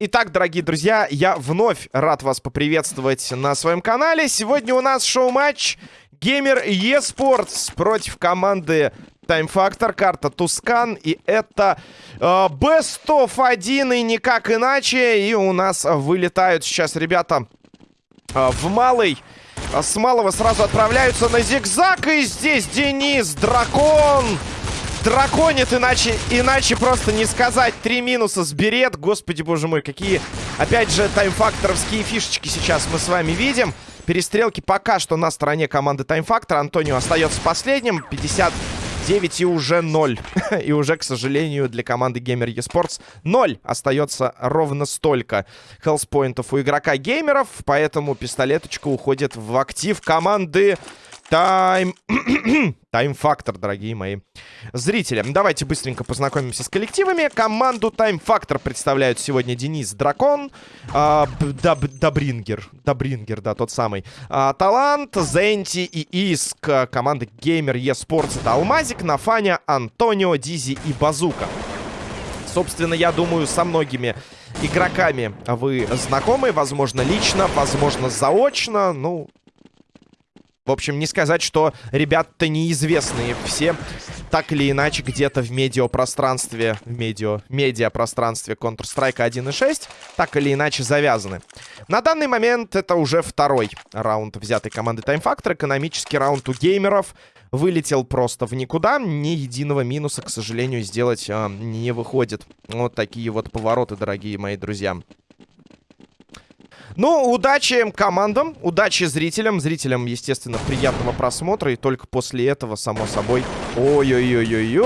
Итак, дорогие друзья, я вновь рад вас поприветствовать на своем канале. Сегодня у нас шоу-матч Геймер eSports против команды Time Factor, карта Тускан. И это э, Best of 1 и никак иначе. И у нас вылетают сейчас ребята э, в малый. С малого сразу отправляются на зигзаг. И здесь Денис, дракон драконит, иначе, иначе просто не сказать. Три минуса с берет. Господи, боже мой, какие, опять же, таймфакторовские фишечки сейчас мы с вами видим. Перестрелки пока что на стороне команды таймфактор. Антонио остается последним. 59 и уже 0. и уже, к сожалению, для команды Gamer eSports 0 остается ровно столько хелспоинтов у игрока геймеров. Поэтому пистолеточка уходит в актив команды Тайм... Тайм-фактор, дорогие мои зрители. Давайте быстренько познакомимся с коллективами. Команду Тайм-фактор представляют сегодня Денис Дракон, э, Даб Дабрингер, Дабрингер, да, тот самый. Э, Талант, Зенти и Иск. Команда Геймер eSports это Алмазик, Нафаня, Антонио, Дизи и Базука. Собственно, я думаю, со многими игроками вы знакомы, возможно, лично, возможно, заочно. Ну, в общем, не сказать, что ребята-то неизвестные. Все так или иначе где-то в медиапространстве, в медиа, медиапространстве Counter-Strike 1.6 так или иначе завязаны. На данный момент это уже второй раунд взятой команды Time Factor. Экономический раунд у геймеров вылетел просто в никуда. Ни единого минуса, к сожалению, сделать э, не выходит. Вот такие вот повороты, дорогие мои друзья. Ну, удачи командам, удачи зрителям. Зрителям, естественно, приятного просмотра. И только после этого, само собой... Ой-ой-ой-ой-ой!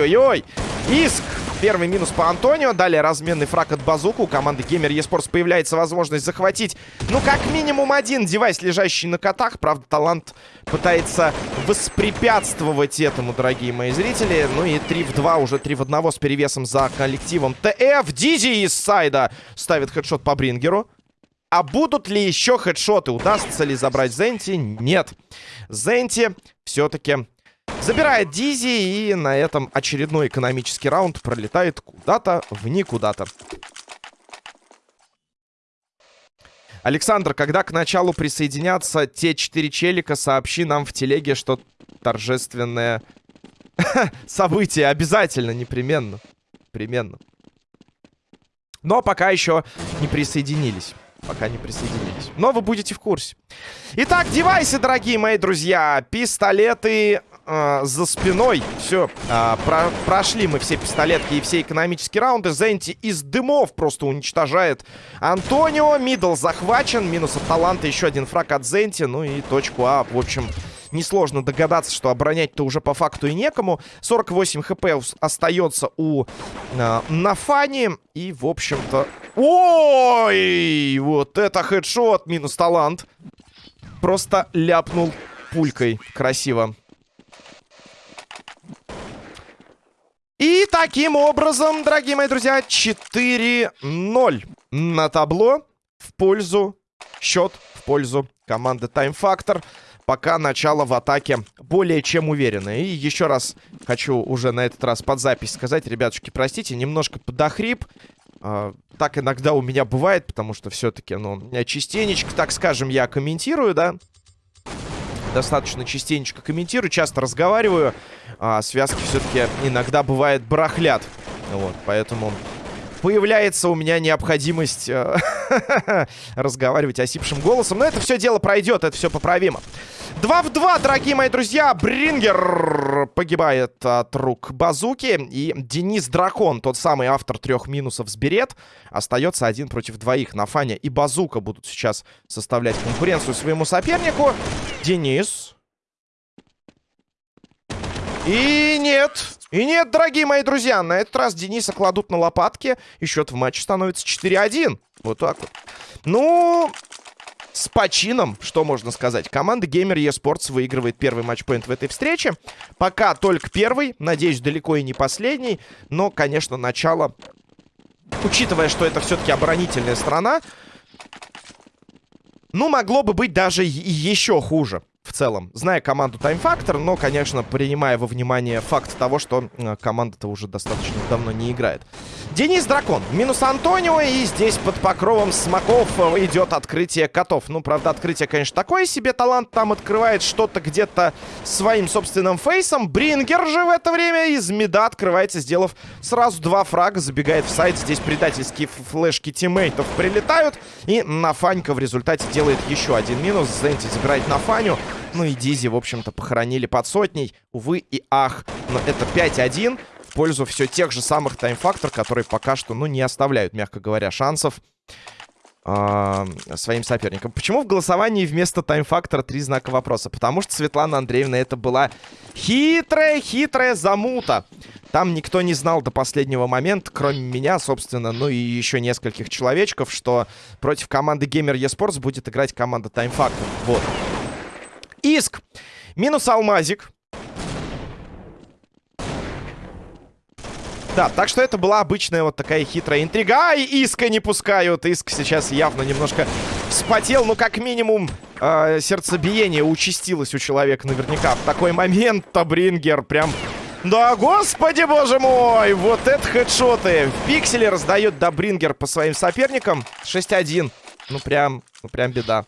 ой-ой! Иск! Первый минус по Антонио. Далее разменный фраг от Базуку. У команды Gamer eSports появляется возможность захватить, ну, как минимум один девайс, лежащий на котах. Правда, талант пытается воспрепятствовать этому, дорогие мои зрители. Ну и 3 в 2, уже 3 в 1 с перевесом за коллективом. ТФ Дизи из сайда ставит хедшот по Брингеру. А будут ли еще хедшоты? Удастся ли забрать Зенти? Нет. Зенти все-таки забирает Дизи. И на этом очередной экономический раунд пролетает куда-то в никуда-то. Александр, когда к началу присоединятся те четыре челика, сообщи нам в телеге, что торжественное событие. Обязательно, непременно. Непременно. Но пока еще не присоединились. Пока не присоединились. Но вы будете в курсе. Итак, девайсы, дорогие мои друзья. Пистолеты э, за спиной. Все, э, про прошли мы все пистолетки и все экономические раунды. Зенти из дымов просто уничтожает Антонио. Мидл захвачен. Минус от таланта. Еще один фраг от Зенти. Ну и точку А. В общем, несложно догадаться, что оборонять-то уже по факту и некому. 48 хп остается у э, Нафани. И, в общем-то... Ой! Вот это хедшот. Минус талант. Просто ляпнул пулькой. Красиво. И таким образом, дорогие мои друзья, 4-0 на табло в пользу, счет в пользу команды Time Factor. Пока начало в атаке более чем уверенное. И еще раз хочу уже на этот раз под запись сказать, ребятушки, простите, немножко подохрип. Uh, так иногда у меня бывает, потому что все-таки, ну, частенечко, так скажем, я комментирую, да, достаточно частенечко комментирую, часто разговариваю. А связки все-таки иногда бывает барахлят. Вот, поэтому появляется у меня необходимость э, разговаривать осипшим голосом. Но это все дело пройдет, это все поправимо. 2 в 2, дорогие мои друзья. Брингер погибает от рук Базуки. И Денис Дракон, тот самый автор трех минусов с Берет, остается один против двоих. Нафаня и Базука будут сейчас составлять конкуренцию своему сопернику. Денис. И нет. И нет, дорогие мои друзья, на этот раз Дениса кладут на лопатки. И счет в матче становится 4-1. Вот так вот. Ну, с почином, что можно сказать. Команда Gamer eSports выигрывает первый матчпоинт в этой встрече. Пока только первый. Надеюсь, далеко и не последний. Но, конечно, начало... Учитывая, что это все-таки оборонительная страна, ну, могло бы быть даже еще хуже. В целом. Зная команду Time Factor, но, конечно, принимая во внимание факт того, что э, команда-то уже достаточно давно не играет. Денис Дракон. Минус Антонио. И здесь под покровом смоков э, идет открытие котов. Ну, правда, открытие, конечно, такое себе. Талант там открывает что-то где-то своим собственным фейсом. Брингер же в это время из меда открывается, сделав сразу два фрага. Забегает в сайт. Здесь предательские флешки тиммейтов прилетают. И Нафанька в результате делает еще один минус. Зенти забирает Нафаню. Ну и Дизи, в общем-то, похоронили под сотней. Увы и ах. Но это 5-1 в пользу все тех же самых таймфактор, которые пока что, ну, не оставляют, мягко говоря, шансов э, своим соперникам. Почему в голосовании вместо таймфактора три знака вопроса? Потому что Светлана Андреевна это была хитрая-хитрая замута. Там никто не знал до последнего момента, кроме меня, собственно, ну и еще нескольких человечков, что против команды Gamer eSports будет играть команда Factor. Вот. Иск. Минус алмазик. Да, так что это была обычная вот такая хитрая интрига. Ай, Иска не пускают. Иск сейчас явно немножко вспотел. Ну, как минимум, э, сердцебиение участилось у человека наверняка. В такой момент Табрингер прям... Да, господи, боже мой! Вот это хедшоты! В пикселе раздает Добрингер по своим соперникам. 6-1. Ну, прям, ну, прям беда.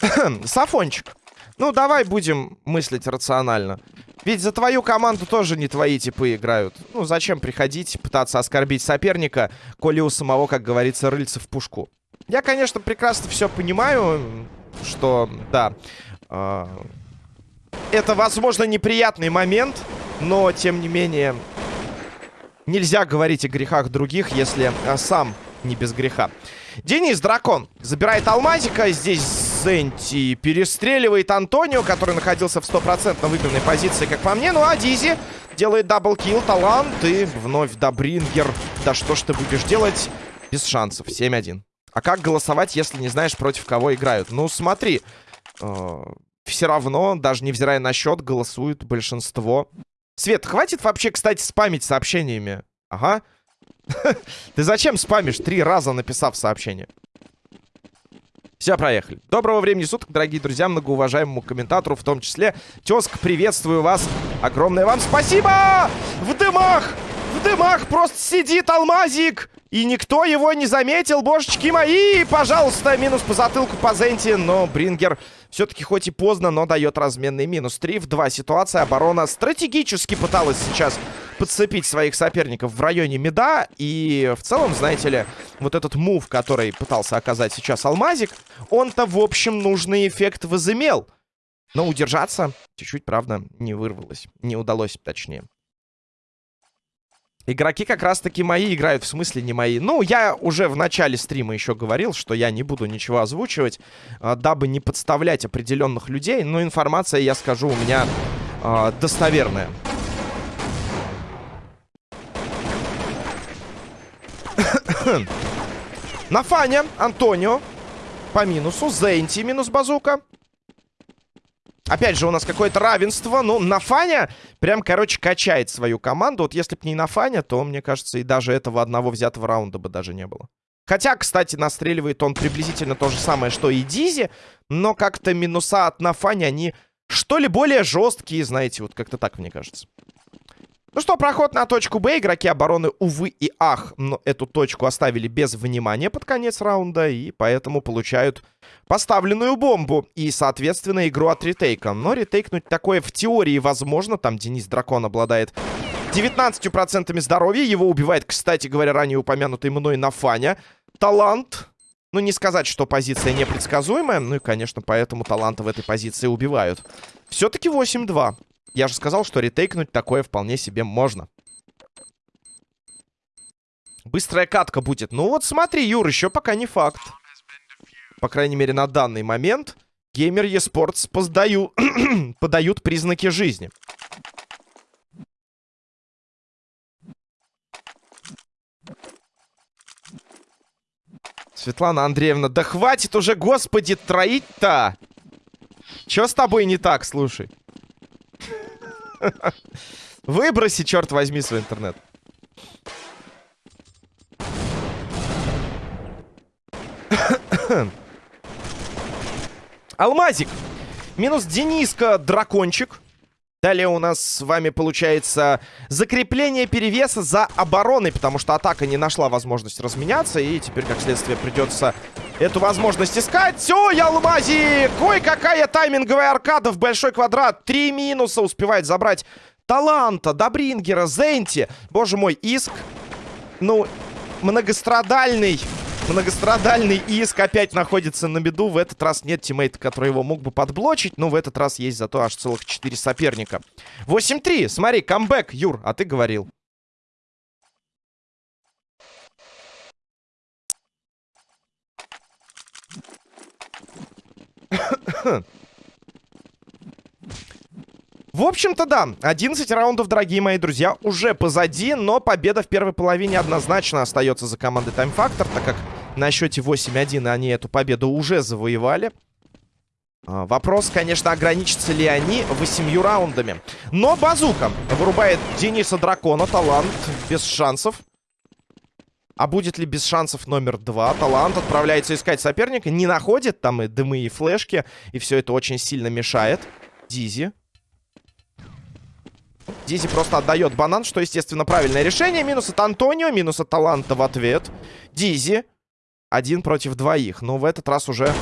Сафончик. Ну, давай будем мыслить рационально. Ведь за твою команду тоже не твои типы играют. Ну, зачем приходить, пытаться оскорбить соперника, коли у самого, как говорится, рыльца в пушку. Я, конечно, прекрасно все понимаю, что, да, э, это, возможно, неприятный момент, но, тем не менее, нельзя говорить о грехах других, если э, сам не без греха. Денис Дракон забирает алмазика. Здесь Зенти перестреливает Антонио, который находился в стопроцентно выигранной позиции, как по мне. Ну а Дизи делает double kill, талант и вновь Добрингер. Да что ж ты будешь делать? Без шансов. 7-1. А как голосовать, если не знаешь, против кого играют? Ну, смотри. Э, все равно, даже невзирая на счет, голосует большинство. Свет, хватит вообще, кстати, спамить сообщениями. Ага. Ты зачем спамишь, три раза написав сообщение? Все, проехали. Доброго времени суток, дорогие друзья, многоуважаемому комментатору, в том числе. Тезка, приветствую вас. Огромное вам спасибо! В дымах! В дымах просто сидит алмазик! И никто его не заметил, божечки мои! Пожалуйста, минус по затылку по Зенти, но Брингер все-таки хоть и поздно, но дает разменный минус. 3 в 2 ситуация. Оборона стратегически пыталась сейчас подцепить своих соперников в районе меда. И в целом, знаете ли, вот этот мув, который пытался оказать сейчас Алмазик, он-то, в общем, нужный эффект возымел. Но удержаться чуть-чуть, правда, не вырвалось. Не удалось, точнее. Игроки как раз-таки мои играют, в смысле не мои. Ну, я уже в начале стрима еще говорил, что я не буду ничего озвучивать, э, дабы не подставлять определенных людей. Но информация, я скажу, у меня э, достоверная. На фане Антонио по минусу. Зенти минус базука. Опять же, у нас какое-то равенство. Ну, Нафаня прям, короче, качает свою команду. Вот если бы не Нафаня, то, мне кажется, и даже этого одного взятого раунда бы даже не было. Хотя, кстати, настреливает он приблизительно то же самое, что и Дизи. Но как-то минуса от Нафани, они что ли более жесткие, знаете, вот как-то так, мне кажется. Ну что, проход на точку Б. Игроки обороны, увы и ах, но эту точку оставили без внимания под конец раунда. И поэтому получают поставленную бомбу. И, соответственно, игру от ретейка. Но ретейкнуть такое в теории возможно. Там Денис Дракон обладает 19% здоровья. Его убивает, кстати говоря, ранее упомянутый мной Нафаня. Талант. Ну, не сказать, что позиция непредсказуемая. Ну и, конечно, поэтому таланта в этой позиции убивают. Все-таки 8-2. Я же сказал, что ретейкнуть такое вполне себе можно. Быстрая катка будет. Ну вот смотри, Юр, еще пока не факт. По крайней мере, на данный момент Геймер eSports поздаю... подают признаки жизни. Светлана Андреевна, да хватит уже, господи, троить-то! Чё с тобой не так, слушай? Выброси, черт возьми, свой интернет. Алмазик. Минус Дениска, дракончик. Далее у нас с вами получается закрепление перевеса за обороной, потому что атака не нашла возможность разменяться, и теперь, как следствие, придется эту возможность искать. Все, Ялмази! Ой, какая тайминговая аркада в большой квадрат. Три минуса успевает забрать Таланта, Добрингера, Зенти. Боже мой, иск. Ну, многострадальный Многострадальный иск опять находится на беду. В этот раз нет тиммейта, который его мог бы подблочить. Но в этот раз есть зато аж целых 4 соперника. 8-3. Смотри, камбэк, Юр, а ты говорил. В общем-то, да. 11 раундов, дорогие мои друзья, уже позади. Но победа в первой половине однозначно остается за командой Time Factor, так как на счете 8-1 они эту победу уже завоевали. А, вопрос, конечно, ограничатся ли они восемью раундами. Но Базука вырубает Дениса Дракона. Талант без шансов. А будет ли без шансов номер два? Талант отправляется искать соперника. Не находит. Там и дымы, и флешки. И все это очень сильно мешает. Дизи. Дизи просто отдает банан, что, естественно, правильное решение. Минус от Антонио, минус от Таланта в ответ. Дизи один против двоих. Но в этот раз уже...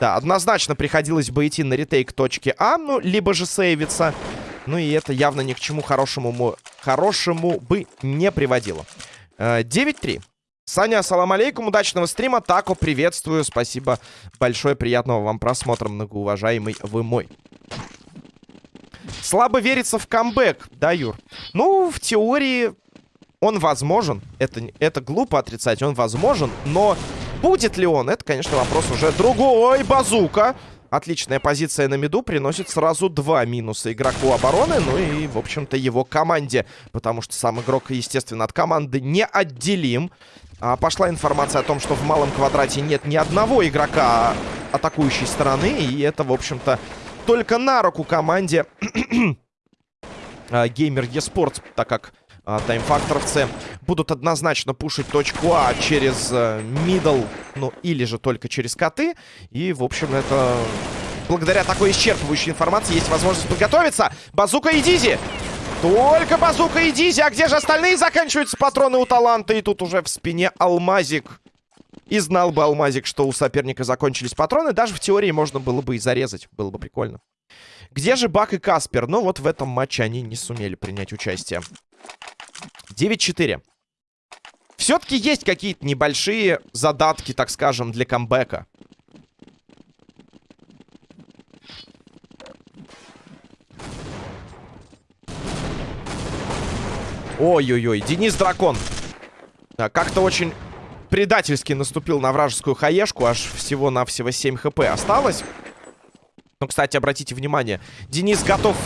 Да, однозначно приходилось бы идти на ретейк точки А, ну, либо же сейвиться. Ну и это явно ни к чему хорошему, хорошему бы не приводило. 9-3. Э, Саня, ассалам алейкум, удачного стрима. Тако, приветствую. Спасибо большое, приятного вам просмотра, многоуважаемый вы мой. Слабо верится в камбэк, да, Юр? Ну, в теории он возможен. Это, это глупо отрицать, он возможен. Но будет ли он? Это, конечно, вопрос уже другой. Базука. Отличная позиция на миду приносит сразу два минуса игроку обороны, ну и, в общем-то, его команде. Потому что сам игрок, естественно, от команды не отделим. А, пошла информация о том, что в малом квадрате нет ни одного игрока атакующей стороны. И это, в общем-то, только на руку команде Gamer Esports, так как а, таймфакторовцы будут однозначно пушить точку А через middle, ну или же только через коты. И, в общем, это... Благодаря такой исчерпывающей информации есть возможность подготовиться. Базука и Дизи! Только Базука и Дизи! А где же остальные заканчиваются патроны у таланта? И тут уже в спине Алмазик. И знал бы Алмазик, что у соперника закончились патроны. Даже в теории можно было бы и зарезать. Было бы прикольно. Где же Бак и Каспер? Ну вот в этом матче они не сумели принять участие. 9-4. Все-таки есть какие-то небольшие задатки, так скажем, для камбэка. Ой-ой-ой, Денис Дракон. Как-то очень предательски наступил на вражескую хаешку. Аж всего-навсего 7 хп осталось. Ну, кстати, обратите внимание. Денис готов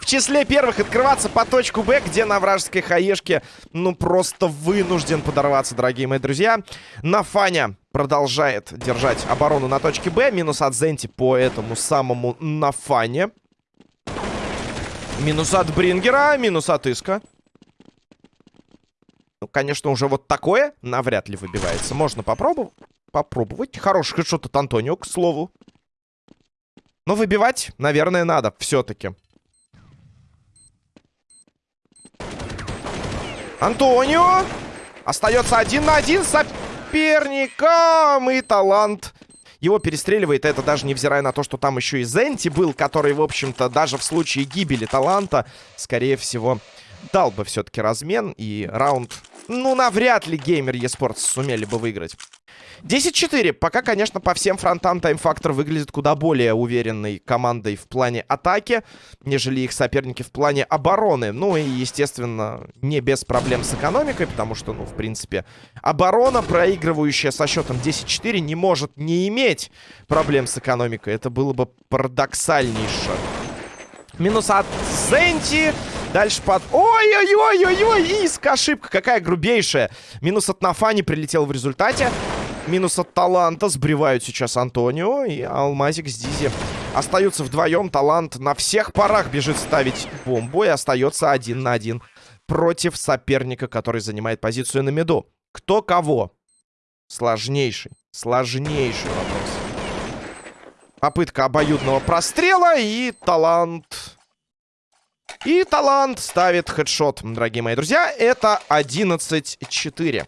в числе первых открываться по точку Б, где на вражеской хаешке, ну, просто вынужден подорваться, дорогие мои друзья. Нафаня продолжает держать оборону на точке Б. Минус от Зенти по этому самому Нафане. Минус от Брингера, минус от Иска. Ну, конечно, уже вот такое навряд ли выбивается. Можно попробовать. Попробовать. Хороший хедшот от Антонио, к слову. Но выбивать, наверное, надо все-таки. Антонио! Остается один на один с соперником. И талант его перестреливает. Это даже невзирая на то, что там еще и Зенти был, который, в общем-то, даже в случае гибели таланта, скорее всего, дал бы все-таки размен. И раунд, ну, навряд ли геймер eSports сумели бы выиграть. 10-4. Пока, конечно, по всем фронтам Time Factor выглядит куда более уверенной командой в плане атаки, нежели их соперники в плане обороны. Ну и, естественно, не без проблем с экономикой, потому что, ну, в принципе, оборона, проигрывающая со счетом 10-4, не может не иметь проблем с экономикой. Это было бы парадоксальнейше. Минус от Зенти. Дальше под... Ой-ой-ой-ой-ой! Иск, ошибка какая грубейшая. Минус от Нафани прилетел в результате. Минус от Таланта. Сбривают сейчас Антонио и Алмазик с Дизи. Остаются вдвоем. Талант на всех парах бежит ставить бомбу. И остается один на один против соперника, который занимает позицию на меду. Кто кого? Сложнейший. Сложнейший вопрос. Попытка обоюдного прострела и талант... И талант ставит хедшот, дорогие мои друзья. Это 11-4.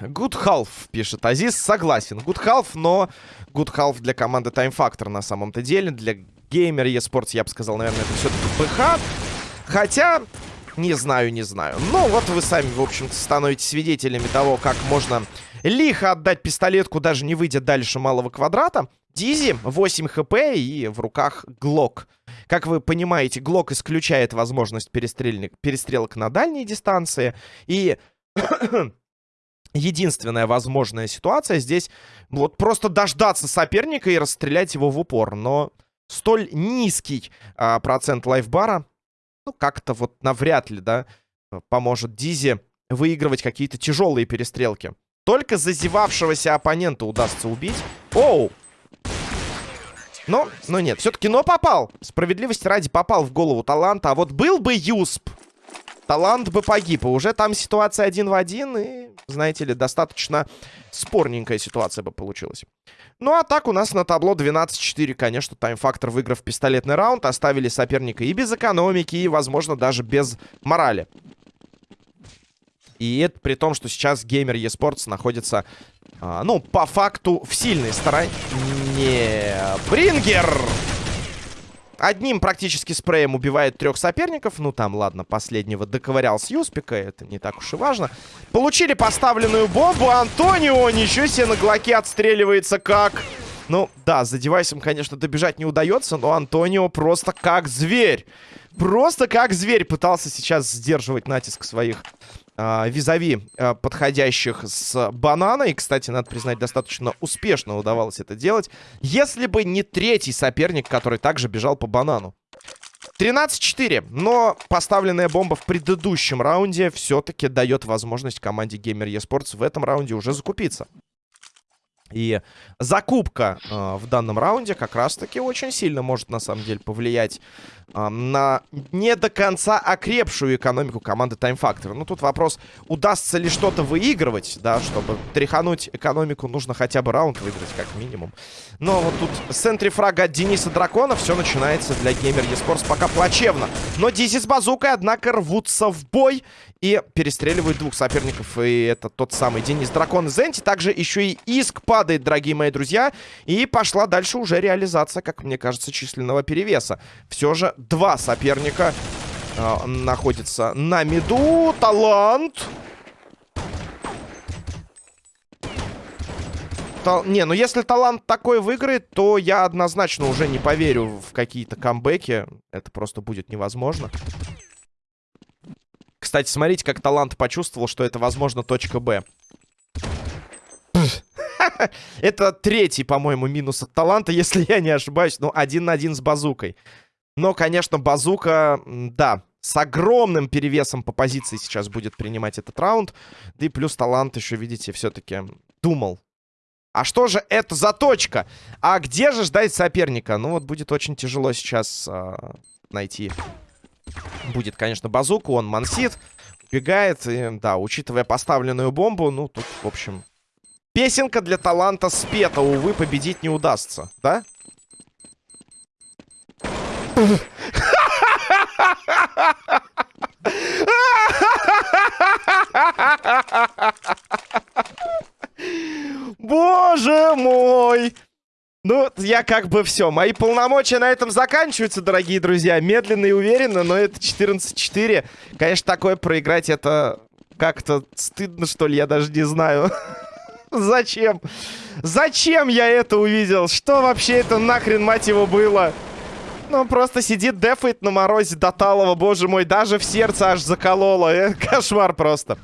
Good half, пишет Азиз. Согласен. Good half, но good half для команды Time Factor на самом-то деле. Для геймер eSports, я бы сказал, наверное, это все-таки ПХ. Хотя, не знаю, не знаю. Но вот вы сами, в общем-то, становитесь свидетелями того, как можно лихо отдать пистолетку, даже не выйдя дальше малого квадрата. Дизи, 8 хп и в руках Глок. Как вы понимаете, Глок исключает возможность перестрелок на дальней дистанции. И единственная возможная ситуация здесь вот просто дождаться соперника и расстрелять его в упор. Но столь низкий а, процент лайфбара, ну, как-то вот навряд ли, да, поможет Дизи выигрывать какие-то тяжелые перестрелки. Только зазевавшегося оппонента удастся убить. Оу! Но, но нет, все-таки но попал. Справедливости ради попал в голову таланта. А вот был бы Юсп, талант бы погиб. И уже там ситуация один в один. И, знаете ли, достаточно спорненькая ситуация бы получилась. Ну, а так у нас на табло 12-4. Конечно, тайм-фактор, выиграв пистолетный раунд, оставили соперника и без экономики, и, возможно, даже без морали. И это при том, что сейчас геймер eSports находится, а, ну, по факту в сильной стороне. Брингер! Одним практически спреем убивает трех соперников. Ну, там, ладно, последнего доковырял с Юспика. Это не так уж и важно. Получили поставленную бомбу. Антонио ничего себе на глоке отстреливается как... Ну, да, за девайсом, конечно, добежать не удается, но Антонио просто как зверь. Просто как зверь пытался сейчас сдерживать натиск своих визави а, подходящих с банана. И, кстати, надо признать, достаточно успешно удавалось это делать. Если бы не третий соперник, который также бежал по банану. 13-4. Но поставленная бомба в предыдущем раунде все-таки дает возможность команде Gamer eSports в этом раунде уже закупиться. И закупка э, в данном раунде как раз-таки очень сильно может, на самом деле, повлиять э, на не до конца окрепшую экономику команды Time Factor. Ну, тут вопрос, удастся ли что-то выигрывать, да, чтобы тряхануть экономику, нужно хотя бы раунд выиграть, как минимум. Но вот тут с энтрифрага от Дениса Дракона все начинается для Gamer eSports пока плачевно. Но Дизи с базукой, однако, рвутся в бой и перестреливают двух соперников. И это тот самый Денис Дракон и Зенти. Также еще и Иск по падает, дорогие мои друзья. И пошла дальше уже реализация, как мне кажется, численного перевеса. Все же два соперника э, находятся на миду. Талант. Тал... Не, ну если талант такой выиграет, то я однозначно уже не поверю в какие-то камбэки. Это просто будет невозможно. Кстати, смотрите, как талант почувствовал, что это, возможно, точка Б. Это третий, по-моему, минус от таланта, если я не ошибаюсь. Ну, один на один с базукой. Но, конечно, базука, да, с огромным перевесом по позиции сейчас будет принимать этот раунд. Да и плюс талант еще, видите, все-таки думал. А что же это за точка? А где же ждать соперника? Ну вот будет очень тяжело сейчас э, найти. Будет, конечно, базуку, он мансит. Убегает, и, да, учитывая поставленную бомбу, ну тут, в общем, Песенка для таланта спета, увы, победить не удастся, да? Боже мой! Ну, я как бы все. Мои полномочия на этом заканчиваются, дорогие друзья. Медленно и уверенно, но это 14-4. Конечно, такое проиграть, это как-то стыдно, что ли, я даже не знаю. Зачем? Зачем я это увидел? Что вообще это нахрен, мать его, было? Ну, просто сидит, дефает на морозе до талого, боже мой, даже в сердце аж закололо. Э, кошмар просто.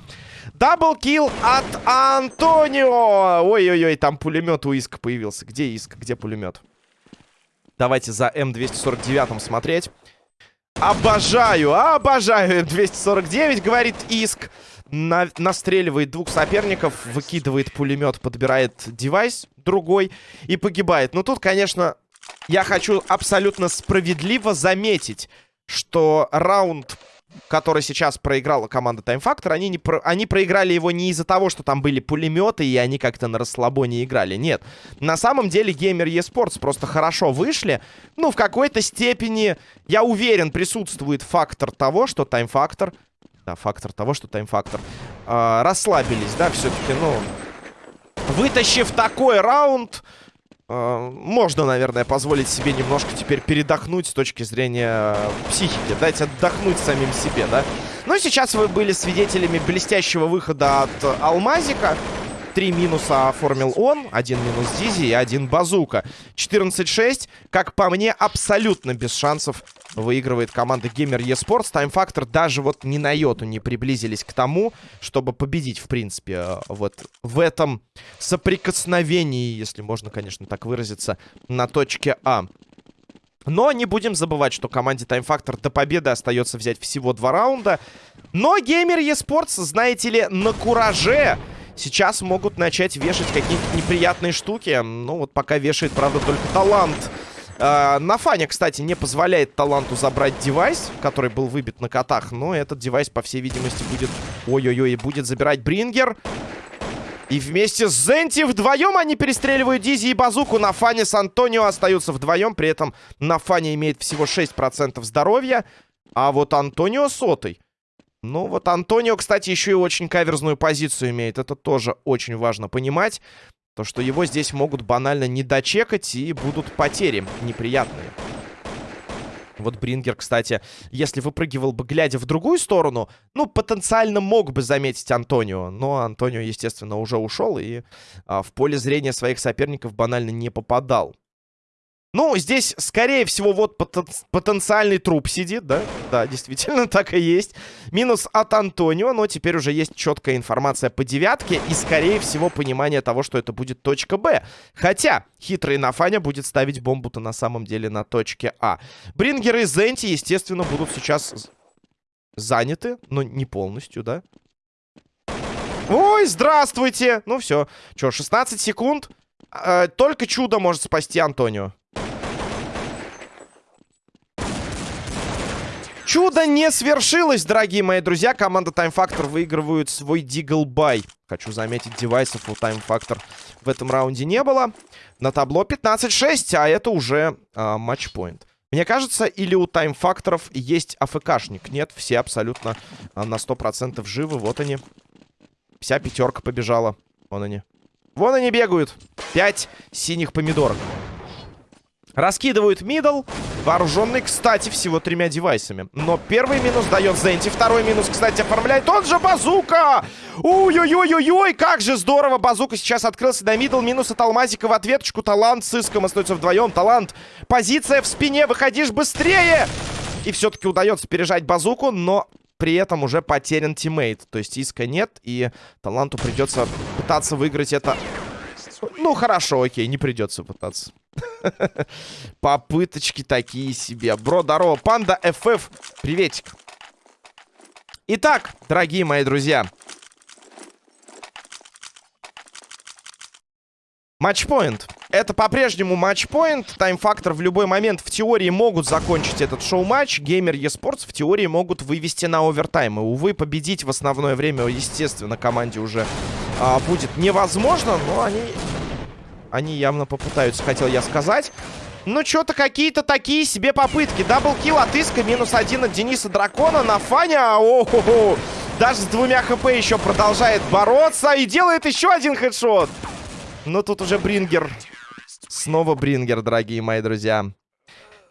Даблкил от Антонио. Ой-ой-ой, там пулемет у Иска появился. Где Иск? Где пулемет? Давайте за М249 смотреть. Обожаю, обожаю М249, говорит Иск на настреливает двух соперников, выкидывает пулемет, подбирает девайс другой и погибает. Ну, тут, конечно, я хочу абсолютно справедливо заметить, что раунд который сейчас проиграла команда Time Factor, они, не про... они проиграли его не из-за того, что там были пулеметы, и они как-то на расслабоне играли. Нет. На самом деле Gamer eSports просто хорошо вышли. Ну, в какой-то степени, я уверен, присутствует фактор того, что Time Factor... Да, фактор того, что Factor... Э, расслабились, да, все-таки, ну... Вытащив такой раунд... Uh, можно, наверное, позволить себе немножко теперь передохнуть с точки зрения психики. Дать отдохнуть самим себе, да? Ну, сейчас вы были свидетелями блестящего выхода от Алмазика. Три минуса оформил он, один минус Дизи и один Базука. 14-6, как по мне, абсолютно без шансов выигрывает команда Gamer eSports. Factor даже вот ни на йоту не приблизились к тому, чтобы победить, в принципе, э, вот в этом соприкосновении, если можно, конечно, так выразиться, на точке А. Но не будем забывать, что команде Time Factor до победы остается взять всего два раунда. Но Gamer eSports, знаете ли, на кураже сейчас могут начать вешать какие-то неприятные штуки. Ну, вот пока вешает, правда, только талант. Uh, Нафаня, кстати, не позволяет таланту забрать девайс, который был выбит на котах. Но этот девайс, по всей видимости, будет... Ой-ой-ой, будет забирать Брингер. И вместе с Зенти вдвоем они перестреливают Дизи и Базуку. Нафаня с Антонио остаются вдвоем. При этом Нафаня имеет всего 6% здоровья. А вот Антонио сотый. Ну, вот Антонио, кстати, еще и очень каверзную позицию имеет. Это тоже очень важно понимать. То, что его здесь могут банально не дочекать и будут потери неприятные. Вот Брингер, кстати, если выпрыгивал бы, глядя в другую сторону, ну, потенциально мог бы заметить Антонио. Но Антонио, естественно, уже ушел и а, в поле зрения своих соперников банально не попадал. Ну, здесь, скорее всего, вот потен потенциальный труп сидит, да? Да, действительно, так и есть. Минус от Антонио, но теперь уже есть четкая информация по девятке и, скорее всего, понимание того, что это будет точка Б. Хотя, хитрый Нафаня будет ставить бомбу-то на самом деле на точке А. Брингеры и Зенти, естественно, будут сейчас заняты, но не полностью, да? Ой, здравствуйте! Ну все, что, 16 секунд? Э, только чудо может спасти Антонио. Чудо не свершилось, дорогие мои друзья. Команда Time Factor выигрывает свой Дигл Бай. Хочу заметить, девайсов у Time Factor в этом раунде не было. На табло 15-6, а это уже а, матчпоинт. Мне кажется, или у Time Factor есть АФКшник. Нет, все абсолютно а, на 100% живы. Вот они. Вся пятерка побежала. Вон они. Вон они бегают. Пять синих помидорок. Раскидывают middle. Вооруженный, кстати, всего тремя девайсами. Но первый минус дает Зенти. Второй минус, кстати, оформляет тот же Базука. Ой-ой-ой-ой-ой, как же здорово. Базука сейчас открылся на middle. Минус от Алмазика в ответочку. Талант с Иском остается вдвоем. Талант, позиция в спине. Выходишь быстрее. И все-таки удается пережать Базуку, но при этом уже потерян teammate. То есть Иска нет, и Таланту придется пытаться выиграть это... Ну, хорошо, окей, не придется пытаться. Попыточки такие себе. Бро, здорово. Панда FF. Приветик. Итак, дорогие мои друзья. Матчпоинт. Это по-прежнему матчпоинт. Тайм-фактор в любой момент в теории могут закончить этот шоу-матч. Геймер eSports в теории могут вывести на овертайм. И, увы, победить в основное время, естественно, команде уже а, будет невозможно. Но они они явно попытаются, хотел я сказать. Ну, что-то какие-то такие себе попытки. Даблкил от Иска, минус один от Дениса Дракона на Фаня. О -хо -хо. Даже с двумя хп еще продолжает бороться и делает еще один хедшот. Но тут уже Брингер. Снова Брингер, дорогие мои друзья.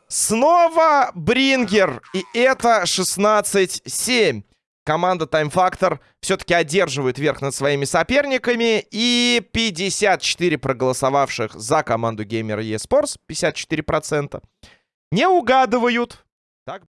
Снова Брингер. И это 16-7 команда Time Factor все-таки одерживает верх над своими соперниками. И 54 проголосовавших за команду Gamer eSports, 54%, не угадывают.